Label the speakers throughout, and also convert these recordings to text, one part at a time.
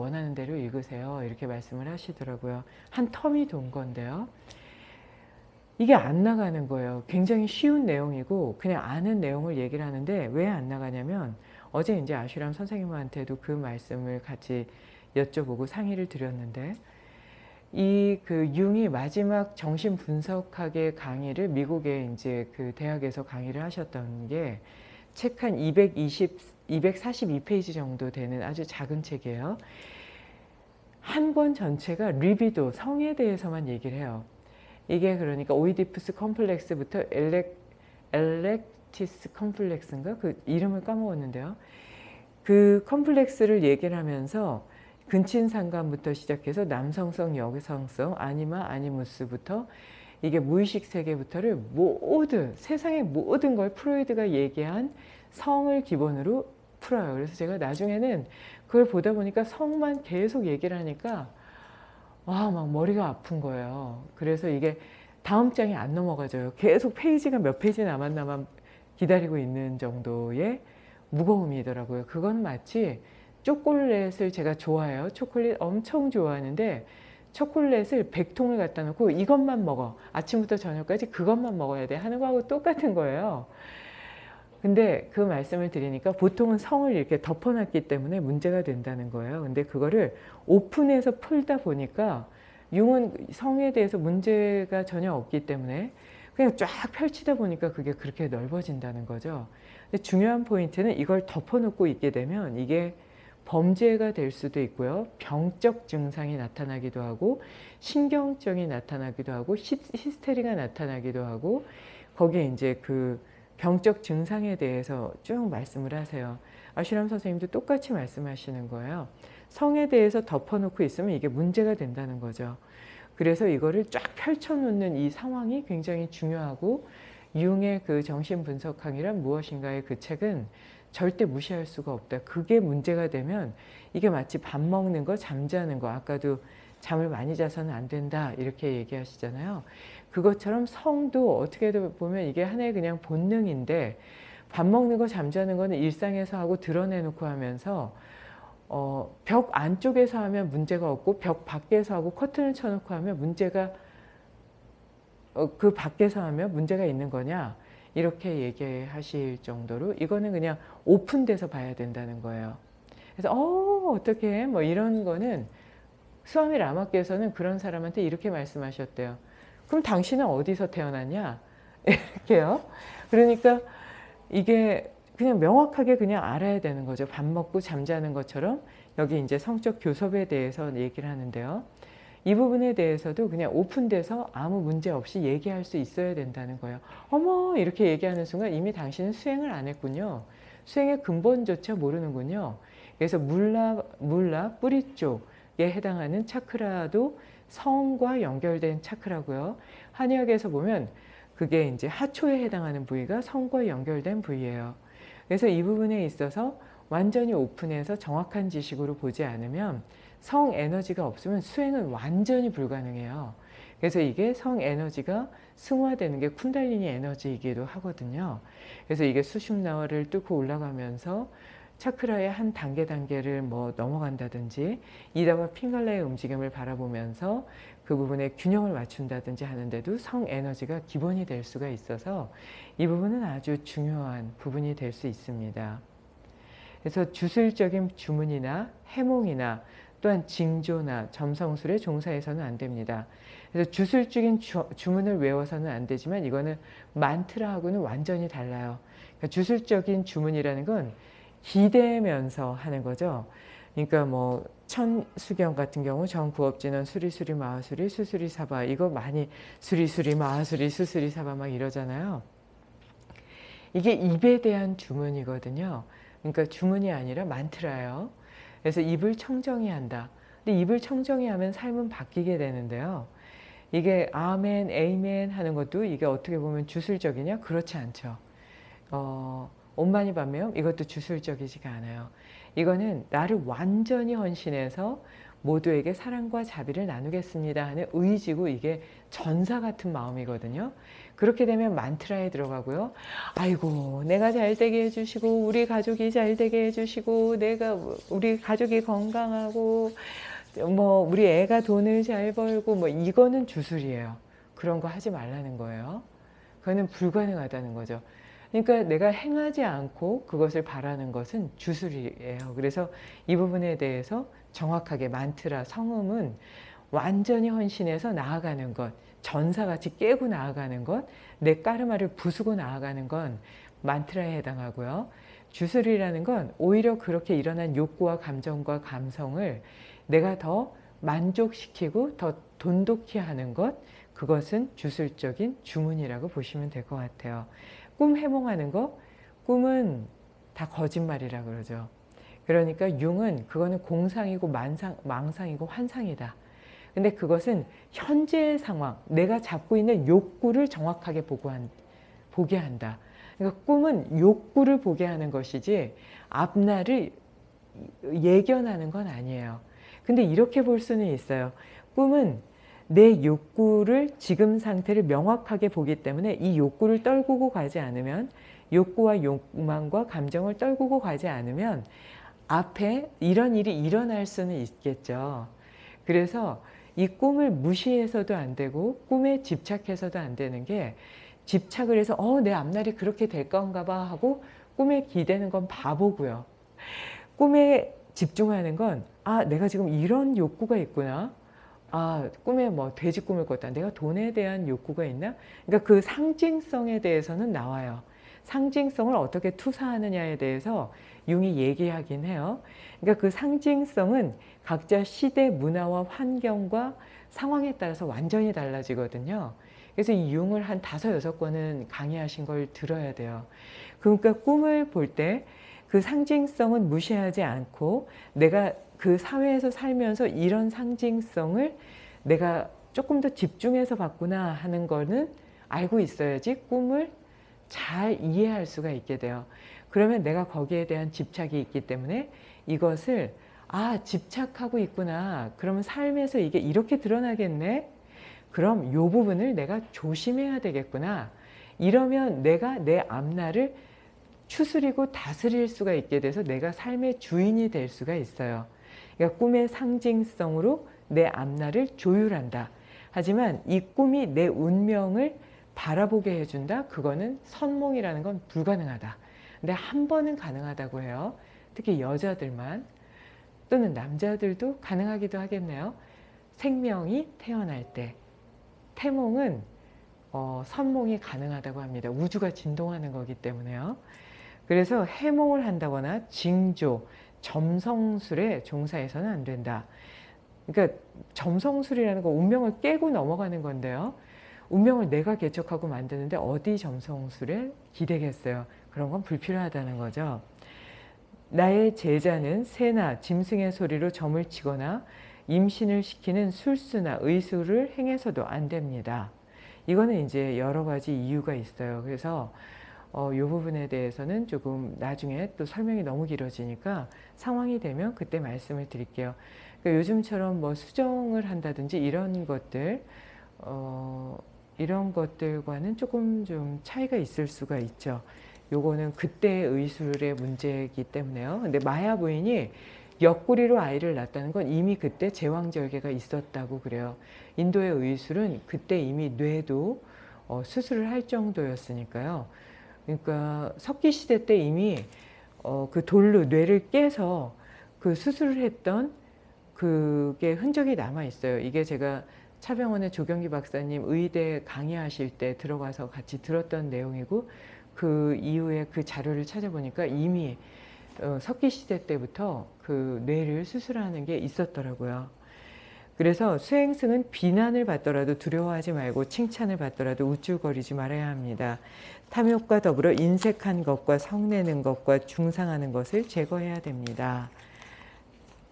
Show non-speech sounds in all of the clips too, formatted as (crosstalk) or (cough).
Speaker 1: 원하는 대로 읽으세요. 이렇게 말씀을 하시더라고요. 한 텀이 돈 건데요. 이게 안 나가는 거예요. 굉장히 쉬운 내용이고 그냥 아는 내용을 얘기를 하는데 왜 안 나가냐면 어제 이제 아슈람 선생님한테도 그 말씀을 같이 여쭤보고 상의를 드렸는데 이 그 융이 마지막 정신 분석학의 강의를 미국의 이제 그 대학에서 강의를 하셨던 게 책 한 220, 242페이지 정도 되는 아주 작은 책이에요. 한 권 전체가 리비도, 성에 대해서만 얘기를 해요. 이게 그러니까 오이디푸스 컴플렉스부터 엘렉, 엘렉티스 컴플렉스인가? 그 이름을 까먹었는데요. 그 컴플렉스를 얘기를 하면서 근친상간부터 시작해서 남성성, 여성성, 아니마, 아니무스부터 이게 무의식 세계부터를 모든 세상의 모든 걸 프로이드가 얘기한 성을 기본으로 풀어요. 그래서 제가 나중에는 그걸 보다 보니까 성만 계속 얘기를 하니까 와, 막 머리가 아픈 거예요. 그래서 이게 다음 장이 안 넘어가져요. 계속 페이지가 몇 페이지 남았나만 기다리고 있는 정도의 무거움이더라고요. 그건 마치 초콜릿을 제가 좋아해요. 초콜릿 엄청 좋아하는데 초콜릿을 100통을 갖다 놓고 이것만 먹어. 아침부터 저녁까지 그것만 먹어야 돼 하는 거하고 똑같은 거예요. 근데 그 말씀을 드리니까 보통은 성을 이렇게 덮어놨기 때문에 문제가 된다는 거예요. 근데 그거를 오픈해서 풀다 보니까 융은 성에 대해서 문제가 전혀 없기 때문에 그냥 쫙 펼치다 보니까 그게 그렇게 넓어진다는 거죠. 근데 중요한 포인트는 이걸 덮어놓고 있게 되면 이게 범죄가 될 수도 있고요. 병적 증상이 나타나기도 하고 신경증이 나타나기도 하고 히스테리가 나타나기도 하고 거기에 이제 그 병적 증상에 대해서 쭉 말씀을 하세요. 아슈람 선생님도 똑같이 말씀하시는 거예요. 성에 대해서 덮어놓고 있으면 이게 문제가 된다는 거죠. 그래서 이거를 쫙 펼쳐놓는 이 상황이 굉장히 중요하고 융의 그 정신분석학이란 무엇인가의 그 책은 절대 무시할 수가 없다. 그게 문제가 되면 이게 마치 밥 먹는 거, 잠자는 거, 아까도 잠을 많이 자서는 안 된다 이렇게 얘기하시잖아요. 그것처럼 성도 어떻게 보면 이게 하나의 그냥 본능인데 밥 먹는 거 잠자는 거는 일상에서 하고 드러내놓고 하면서 어, 벽 안쪽에서 하면 문제가 없고 벽 밖에서 하고 커튼을 쳐놓고 하면 문제가 어, 그 밖에서 하면 문제가 있는 거냐 이렇게 얘기하실 정도로 이거는 그냥 오픈돼서 봐야 된다는 거예요. 그래서 어 어떻게 뭐 이런 거는 스와미 라마께서는 그런 사람한테 이렇게 말씀하셨대요. 그럼 당신은 어디서 태어났냐? (laughs) 이렇게요. 그러니까 이게 그냥 명확하게 그냥 알아야 되는 거죠. 밥 먹고 잠자는 것처럼 여기 이제 성적 교섭에 대해서 얘기를 하는데요. 이 부분에 대해서도 그냥 오픈돼서 아무 문제 없이 얘기할 수 있어야 된다는 거예요. 어머 이렇게 얘기하는 순간 이미 당신은 수행을 안 했군요. 수행의 근본조차 모르는군요. 그래서 물라, 물라 뿌리 쪽에 해당하는 차크라도 성과 연결된 차크라고요. 한의학에서 보면 그게 이제 하초에 해당하는 부위가 성과 연결된 부위예요. 그래서 이 부분에 있어서 완전히 오픈해서 정확한 지식으로 보지 않으면 성 에너지가 없으면 수행은 완전히 불가능해요. 그래서 이게 성 에너지가 승화되는 게 쿤달리니 에너지이기도 하거든요. 그래서 이게 수심나와를 뚫고 올라가면서 차크라의 한 단계 단계를 뭐 넘어간다든지 이다와 핑갈라의 움직임을 바라보면서 그 부분에 균형을 맞춘다든지 하는데도 성 에너지가 기본이 될 수가 있어서 이 부분은 아주 중요한 부분이 될 수 있습니다. 그래서 주술적인 주문이나 해몽이나 또한 징조나 점성술의 종사해서는 안 됩니다. 그래서 주술적인 주, 주문을 외워서는 안 되지만 이거는 만트라하고는 완전히 달라요. 그러니까 주술적인 주문이라는 건 기대면서 하는 거죠. 그러니까 뭐 천수경 같은 경우 정구업진원 수리수리 마하수리 수수리 사바 이거 많이 수리수리 마하수리 수수리 사바 막 이러잖아요. 이게 입에 대한 주문이거든요. 그러니까 주문이 아니라 만트라예요. 그래서 입을 청정히 한다. 근데 입을 청정히 하면 삶은 바뀌게 되는데요. 이게 아멘, 에이멘 하는 것도 이게 어떻게 보면 주술적이냐? 그렇지 않죠. 어, 온만이 반면 이것도 주술적이지가 않아요. 이거는 나를 완전히 헌신해서 모두에게 사랑과 자비를 나누겠습니다 하는 의지고 이게 전사 같은 마음이거든요. 그렇게 되면 만트라에 들어가고요. 아이고 내가 잘 되게 해주시고 우리 가족이 잘 되게 해주시고 내가 우리 가족이 건강하고 뭐 우리 애가 돈을 잘 벌고 뭐 이거는 주술이에요. 그런 거 하지 말라는 거예요. 그거는 불가능하다는 거죠. 그러니까 내가 행하지 않고 그것을 바라는 것은 주술이에요. 그래서 이 부분에 대해서 정확하게 만트라 성음은 완전히 헌신해서 나아가는 것, 전사같이 깨고 나아가는 것, 내 까르마를 부수고 나아가는 건 만트라에 해당하고요. 주술이라는 건 오히려 그렇게 일어난 욕구와 감정과 감성을 내가 더 만족시키고 더 돈독히 하는 것, 그것은 주술적인 주문이라고 보시면 될 것 같아요. 꿈 해몽하는 거, 꿈은 다 거짓말이라 그러죠. 그러니까 융은 그거는 공상이고 만상, 망상이고 환상이다. 근데 그것은 현재의 상황, 내가 잡고 있는 욕구를 정확하게 보고한, 보게 한다. 그러니까 꿈은 욕구를 보게 하는 것이지 앞날을 예견하는 건 아니에요. 근데 이렇게 볼 수는 있어요. 꿈은 내 욕구를 지금 상태를 명확하게 보기 때문에 이 욕구를 떨구고 가지 않으면 욕구와 욕망과 감정을 떨구고 가지 않으면 앞에 이런 일이 일어날 수는 있겠죠. 그래서 이 꿈을 무시해서도 안 되고 꿈에 집착해서도 안 되는 게 집착을 해서 어 내 앞날이 그렇게 될 건가 봐 하고 꿈에 기대는 건 바보고요. 꿈에 집중하는 건 아 내가 지금 이런 욕구가 있구나. 아 꿈에 뭐 돼지 꿈을 꿨다. 내가 돈에 대한 욕구가 있나? 그러니까 그 상징성에 대해서는 나와요. 상징성을 어떻게 투사하느냐에 대해서 융이 얘기하긴 해요. 그러니까 그 상징성은 각자 시대 문화와 환경과 상황에 따라서 완전히 달라지거든요. 그래서 이 융을 한 다섯 여섯 권은 강의하신 걸 들어야 돼요. 그러니까 꿈을 볼 때 그 상징성은 무시하지 않고 내가 그 사회에서 살면서 이런 상징성을 내가 조금 더 집중해서 봤구나 하는 거는 알고 있어야지 꿈을 잘 이해할 수가 있게 돼요. 그러면 내가 거기에 대한 집착이 있기 때문에 이것을 아 집착하고 있구나. 그러면 삶에서 이게 이렇게 드러나겠네? 그럼 이 부분을 내가 조심해야 되겠구나. 이러면 내가 내 앞날을 추스리고 다스릴 수가 있게 돼서 내가 삶의 주인이 될 수가 있어요. 그러니까 꿈의 상징성으로 내 앞날을 조율한다. 하지만 이 꿈이 내 운명을 바라보게 해준다 그거는 선몽이라는 건 불가능하다 근데 한 번은 가능하다고 해요 특히 여자들만 또는 남자들도 가능하기도 하겠네요. 생명이 태어날 때 태몽은 어, 선몽이 가능하다고 합니다. 우주가 진동하는 거기 때문에요. 그래서 해몽을 한다거나 징조, 점성술에 종사해서는 안 된다. 그러니까 점성술이라는 거 운명을 깨고 넘어가는 건데요. 운명을 내가 개척하고 만드는데 어디 점성술에 기대겠어요. 그런 건 불필요하다는 거죠. 나의 제자는 새나 짐승의 소리로 점을 치거나 임신을 시키는 술수나 의술을 행해서도 안 됩니다. 이거는 이제 여러 가지 이유가 있어요. 그래서 어, 이 부분에 대해서는 조금 나중에 또 설명이 너무 길어지니까 상황이 되면 그때 말씀을 드릴게요. 그러니까 요즘처럼 뭐 수정을 한다든지 이런 것들 어, 이런 것들과는 조금 좀 차이가 있을 수가 있죠. 요거는 그때의 의술의 문제이기 때문에요. 근데 마야 부인이 옆구리로 아이를 낳았다는 건 이미 그때 제왕절개가 있었다고 그래요. 인도의 의술은 그때 이미 뇌도 어, 수술을 할 정도였으니까요. 그러니까 석기시대 때 이미 어, 그 돌로 뇌를 깨서 그 수술을 했던 그게 흔적이 남아 있어요. 이게 제가 차병원의 조경기 박사님 의대 강의하실 때 들어가서 같이 들었던 내용이고 그 이후에 그 자료를 찾아보니까 이미 어, 석기시대 때부터 그 뇌를 수술하는 게 있었더라고요. 그래서 수행승은 비난을 받더라도 두려워하지 말고 칭찬을 받더라도 우쭐거리지 말아야 합니다. 탐욕과 더불어 인색한 것과 성내는 것과 중상하는 것을 제거해야 됩니다.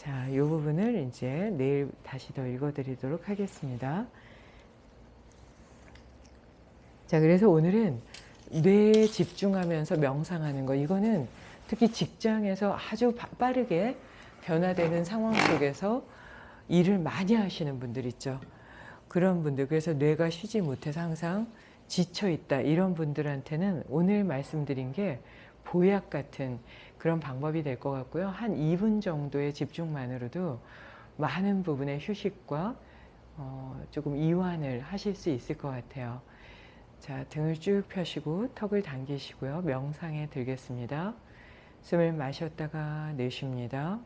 Speaker 1: 자, 이 부분을 이제 내일 다시 더 읽어드리도록 하겠습니다. 자, 그래서 오늘은 뇌에 집중하면서 명상하는 거 이거는 특히 직장에서 아주 빠르게 변화되는 상황 속에서 일을 많이 하시는 분들 있죠. 그런 분들 그래서 뇌가 쉬지 못해서 항상 지쳐 있다 이런 분들한테는 오늘 말씀드린 게 보약 같은 그런 방법이 될 것 같고요. 한 2분 정도의 집중만으로도 많은 부분의 휴식과 어, 조금 이완을 하실 수 있을 것 같아요. 자, 등을 쭉 펴시고 턱을 당기시고요. 명상에 들겠습니다. 숨을 마셨다가 내쉽니다.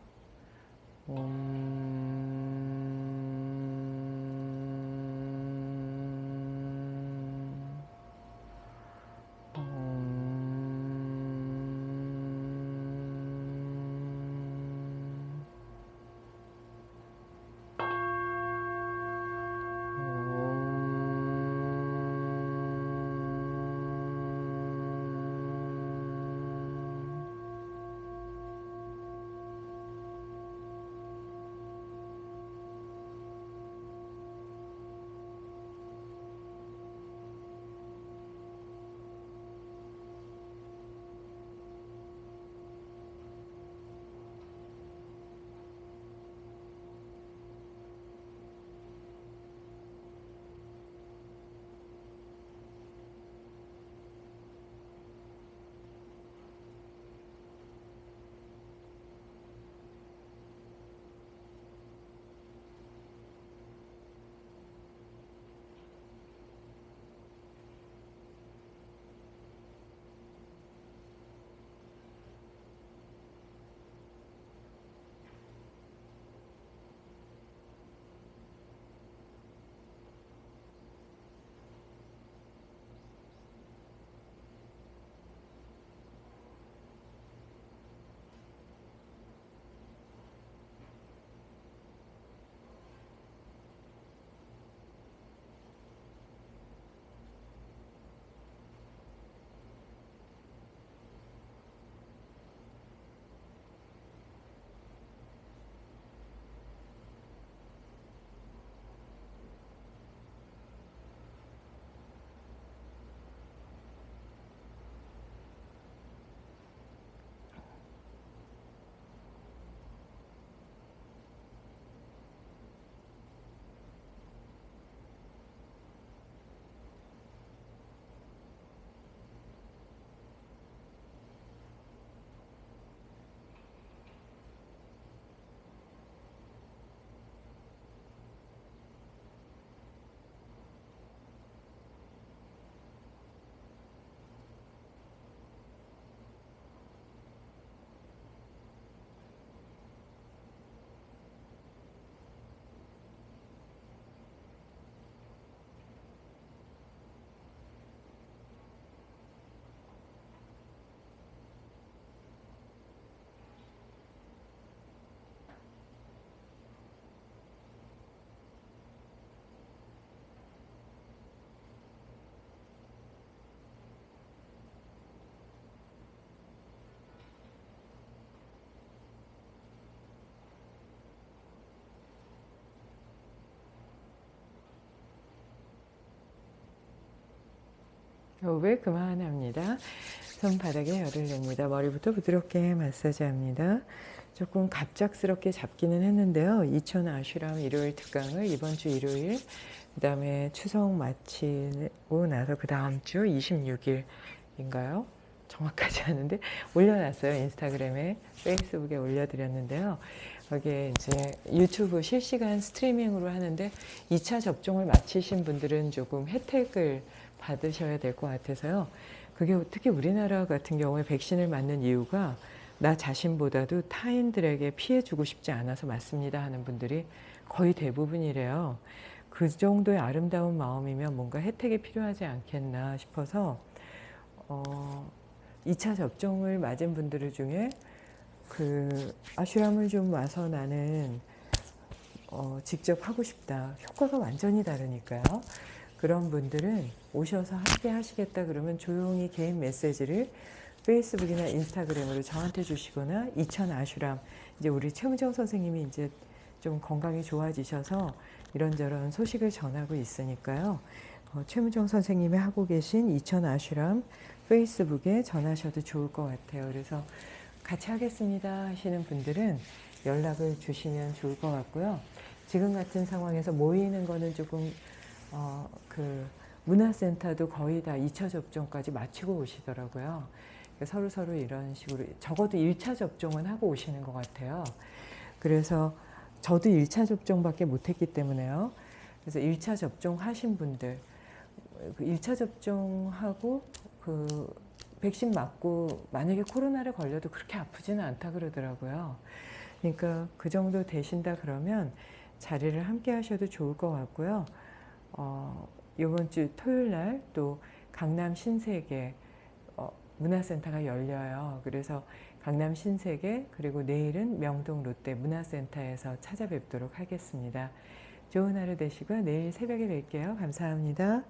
Speaker 1: 호흡을 그만합니다. 손바닥에 열을 냅니다. 머리부터 부드럽게 마사지합니다. 조금 갑작스럽게 잡기는 했는데요. 2000 아슈람 일요일 특강을 이번 주 일요일 그 다음에 추석 마치고 나서 그 다음 주 26일인가요? 정확하지 않은데 올려놨어요. 인스타그램에 페이스북에 올려드렸는데요. 거기에 이제 유튜브 실시간 스트리밍으로 하는데 2차 접종을 마치신 분들은 조금 혜택을 받으셔야 될 것 같아서요. 그게 특히 우리나라 같은 경우에 백신을 맞는 이유가 나 자신보다도 타인들에게 피해 주고 싶지 않아서 맞습니다 하는 분들이 거의 대부분이래요. 그 정도의 아름다운 마음이면 뭔가 혜택이 필요하지 않겠나 싶어서 어, 2차 접종을 맞은 분들 중에 그 아슈람을 좀 와서 나는 어, 직접 하고 싶다. 효과가 완전히 다르니까요. 그런 분들은 오셔서 함께 하시겠다 그러면 조용히 개인 메시지를 페이스북이나 인스타그램으로 저한테 주시거나 이천 아슈람 이제 우리 최무정 선생님이 이제 좀 건강이 좋아지셔서 이런저런 소식을 전하고 있으니까요. 어, 최무정 선생님이 하고 계신 이천 아슈람 페이스북에 전하셔도 좋을 것 같아요. 그래서 같이 하겠습니다 하시는 분들은 연락을 주시면 좋을 것 같고요. 지금 같은 상황에서 모이는 거는 조금 어, 그 문화센터도 거의 다 2차 접종까지 마치고 오시더라고요. 서로 서로 이런 식으로 적어도 1차 접종은 하고 오시는 것 같아요. 그래서 저도 1차 접종밖에 못했기 때문에요. 그래서 1차 접종 하신 분들, 그 1차 접종하고 그 백신 맞고 만약에 코로나를 걸려도 그렇게 아프지는 않다 그러더라고요. 그러니까 그 정도 되신다 그러면 자리를 함께 하셔도 좋을 것 같고요. 어, 이번 주 토요일 날 또 강남 신세계 어, 문화센터가 열려요. 그래서 강남 신세계 그리고 내일은 명동 롯데 문화센터에서 찾아뵙도록 하겠습니다. 좋은 하루 되시고요. 내일 새벽에 뵐게요. 감사합니다.